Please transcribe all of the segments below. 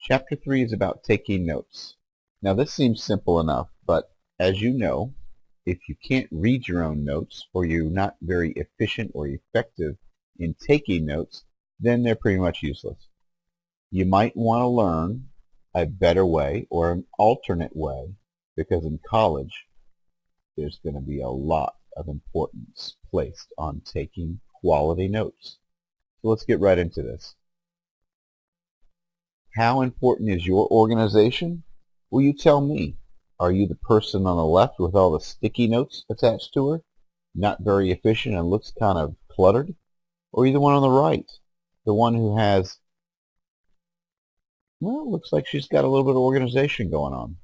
Chapter 3 is about taking notes. Now this seems simple enough, but as you know, if you can't read your own notes or you're not very efficient or effective in taking notes, then they're pretty much useless. You might want to learn a better way or an alternate way because in college there's going to be a lot of importance placed on taking quality notes. So let's get right into this. How important is your organization? Will you tell me? Are you the person on the left with all the sticky notes attached to her? Not very efficient and looks kind of cluttered? Or are you the one on the right? The one who has, well, looks like she's got a little bit of organization going on.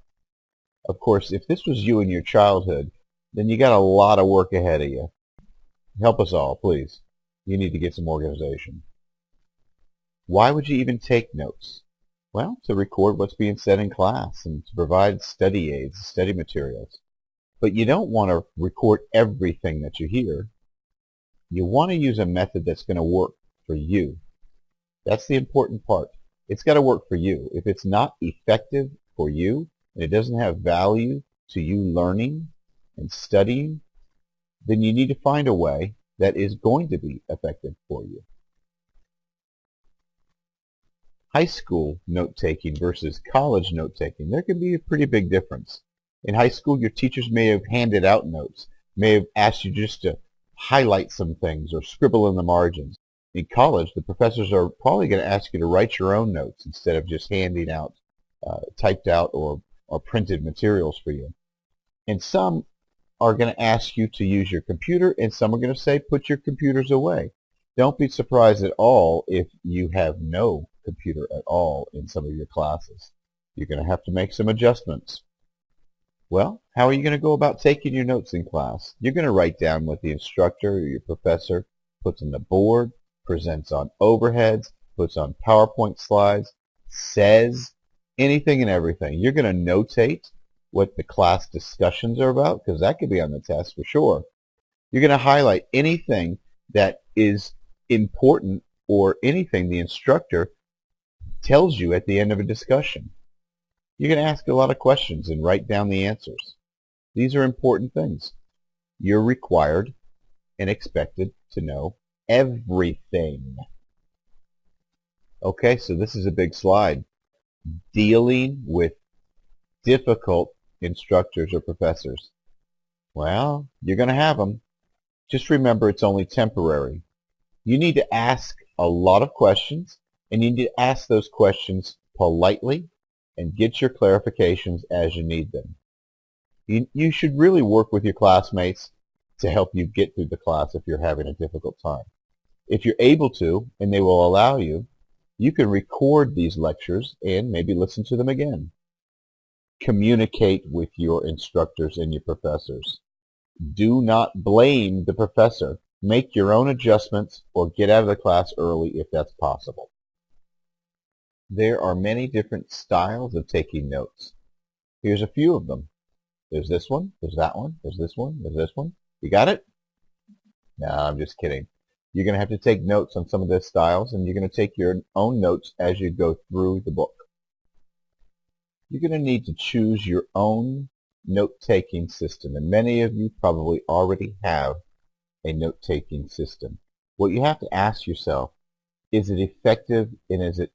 Of course, if this was you in your childhood, then you got a lot of work ahead of you. Help us all, please. You need to get some organization. Why would you even take notes? Well, to record what's being said in class and to provide study aids, study materials. But you don't want to record everything that you hear. You want to use a method that's going to work for you. That's the important part. It's got to work for you. If it's not effective for you and it doesn't have value to you learning and studying, then you need to find a way that is going to be effective for you. High school note-taking versus college note-taking, there can be a pretty big difference. In high school, your teachers may have handed out notes, may have asked you just to highlight some things or scribble in the margins. In college, the professors are probably going to ask you to write your own notes instead of just handing out uh, typed out or, or printed materials for you. And some are going to ask you to use your computer, and some are going to say put your computers away. Don't be surprised at all if you have no computer at all in some of your classes. You're going to have to make some adjustments. Well, how are you going to go about taking your notes in class? You're going to write down what the instructor or your professor puts on the board, presents on overheads, puts on PowerPoint slides, says anything and everything. You're going to notate what the class discussions are about, because that could be on the test for sure. You're going to highlight anything that is important or anything the instructor tells you at the end of a discussion. You're going to ask a lot of questions and write down the answers. These are important things. You're required and expected to know everything. Okay, so this is a big slide. Dealing with difficult instructors or professors? Well, you're going to have them. Just remember it's only temporary. You need to ask a lot of questions, and you need to ask those questions politely and get your clarifications as you need them. You, you should really work with your classmates to help you get through the class if you're having a difficult time. If you're able to, and they will allow you, you can record these lectures and maybe listen to them again communicate with your instructors and your professors. Do not blame the professor. Make your own adjustments or get out of the class early if that's possible. There are many different styles of taking notes. Here's a few of them. There's this one, there's that one, there's this one, there's this one. You got it? No, I'm just kidding. You're going to have to take notes on some of the styles, and you're going to take your own notes as you go through the book you're going to need to choose your own note-taking system. And many of you probably already have a note-taking system. What you have to ask yourself, is it effective and is it,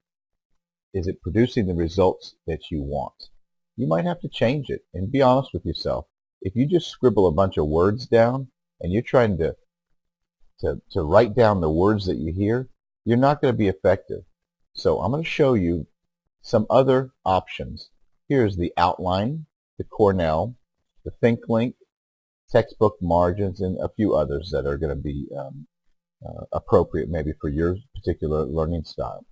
is it producing the results that you want? You might have to change it and be honest with yourself. If you just scribble a bunch of words down and you're trying to, to, to write down the words that you hear, you're not going to be effective. So I'm going to show you some other options Here's the outline, the Cornell, the ThinkLink, textbook margins, and a few others that are going to be um, uh, appropriate maybe for your particular learning style.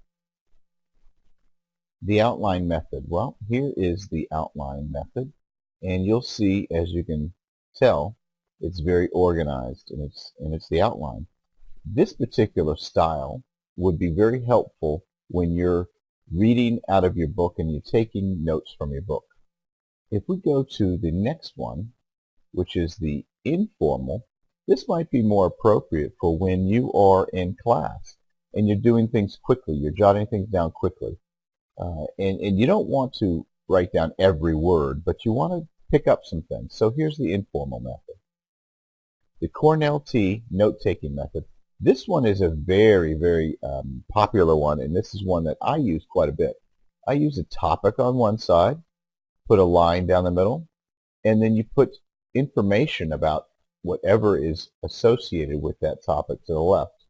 The outline method. Well, here is the outline method, and you'll see, as you can tell, it's very organized, and it's, and it's the outline. This particular style would be very helpful when you're reading out of your book and you're taking notes from your book. If we go to the next one, which is the informal, this might be more appropriate for when you are in class and you're doing things quickly, you're jotting things down quickly. Uh, and, and you don't want to write down every word, but you want to pick up some things. So here's the informal method. The Cornell T note-taking method. This one is a very, very um, popular one, and this is one that I use quite a bit. I use a topic on one side, put a line down the middle, and then you put information about whatever is associated with that topic to the left.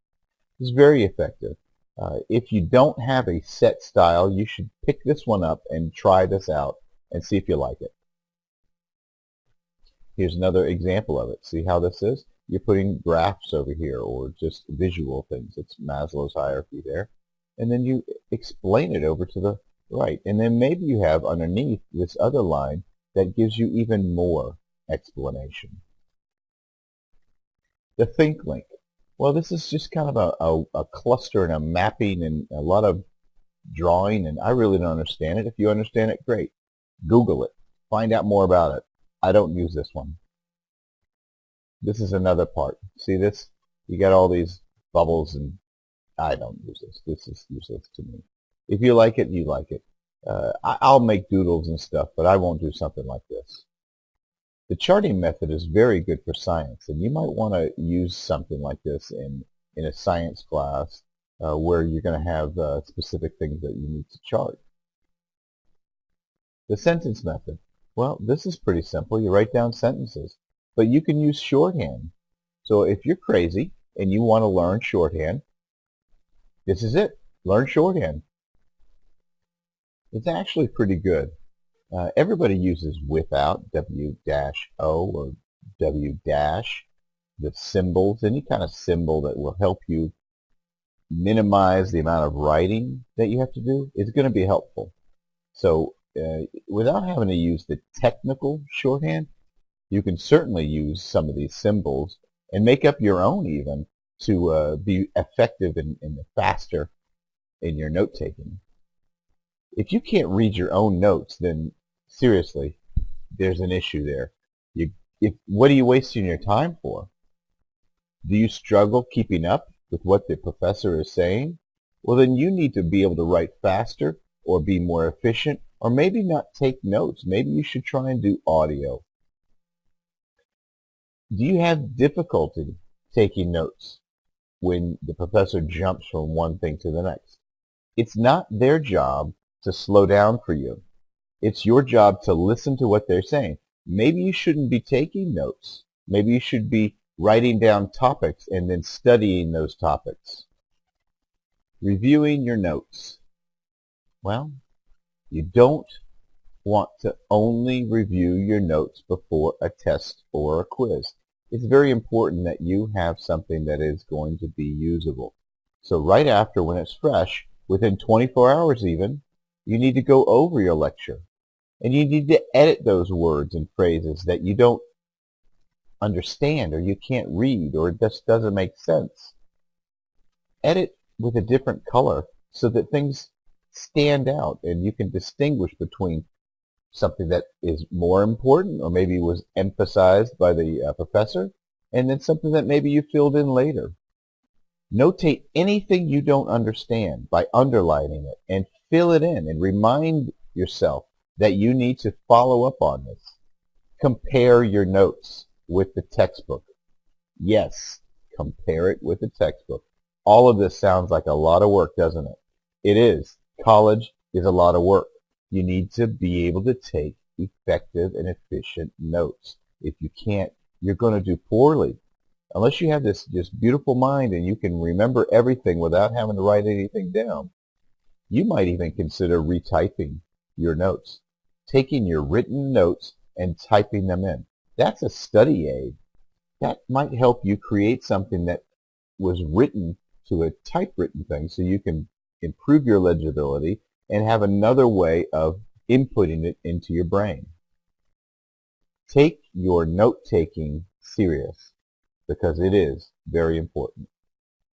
It's very effective. Uh, if you don't have a set style, you should pick this one up and try this out and see if you like it. Here's another example of it. See how this is? You're putting graphs over here or just visual things. It's Maslow's hierarchy there. And then you explain it over to the right. And then maybe you have underneath this other line that gives you even more explanation. The think link. Well, this is just kind of a, a, a, cluster and a mapping and a lot of drawing, and I really don't understand it. If you understand it, great. Google it. Find out more about it. I don't use this one. This is another part. See this? You got all these bubbles, and I don't use this. This is useless to me. If you like it, you like it. Uh, I, I'll make doodles and stuff, but I won't do something like this. The charting method is very good for science, and you might want to use something like this in, in a science class uh, where you're going to have uh, specific things that you need to chart. The sentence method. Well, this is pretty simple. You write down sentences, but you can use shorthand. So if you're crazy and you want to learn shorthand, this is it. Learn shorthand. It's actually pretty good. Uh, everybody uses without, W-O or W dash, the symbols, any kind of symbol that will help you minimize the amount of writing that you have to do is going to be helpful. So uh, without having to use the technical shorthand, you can certainly use some of these symbols and make up your own even to uh, be effective and, and faster in your note-taking. If you can't read your own notes, then seriously, there's an issue there. You, if, what are you wasting your time for? Do you struggle keeping up with what the professor is saying? Well, then you need to be able to write faster or be more efficient or maybe not take notes. Maybe you should try and do audio. Do you have difficulty taking notes when the professor jumps from one thing to the next? It's not their job to slow down for you. It's your job to listen to what they're saying. Maybe you shouldn't be taking notes. Maybe you should be writing down topics and then studying those topics. Reviewing your notes. Well, you don't want to only review your notes before a test or a quiz. It's very important that you have something that is going to be usable. So right after, when it's fresh, within 24 hours even, you need to go over your lecture. And you need to edit those words and phrases that you don't understand or you can't read or it just doesn't make sense. Edit with a different color so that things stand out and you can distinguish between something that is more important or maybe was emphasized by the uh, professor and then something that maybe you filled in later. Notate anything you don't understand by underlining it and fill it in and remind yourself that you need to follow up on this. Compare your notes with the textbook. Yes, compare it with the textbook. All of this sounds like a lot of work, doesn't it? It is. College is a lot of work. You need to be able to take effective and efficient notes. If you can't, you're going to do poorly. Unless you have this just beautiful mind and you can remember everything without having to write anything down, you might even consider retyping your notes taking your written notes and typing them in. That's a study aid. That might help you create something that was written to a typewritten thing so you can improve your legibility and have another way of inputting it into your brain. Take your note-taking serious because it is very important.